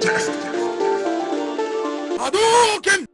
death. Hadouken!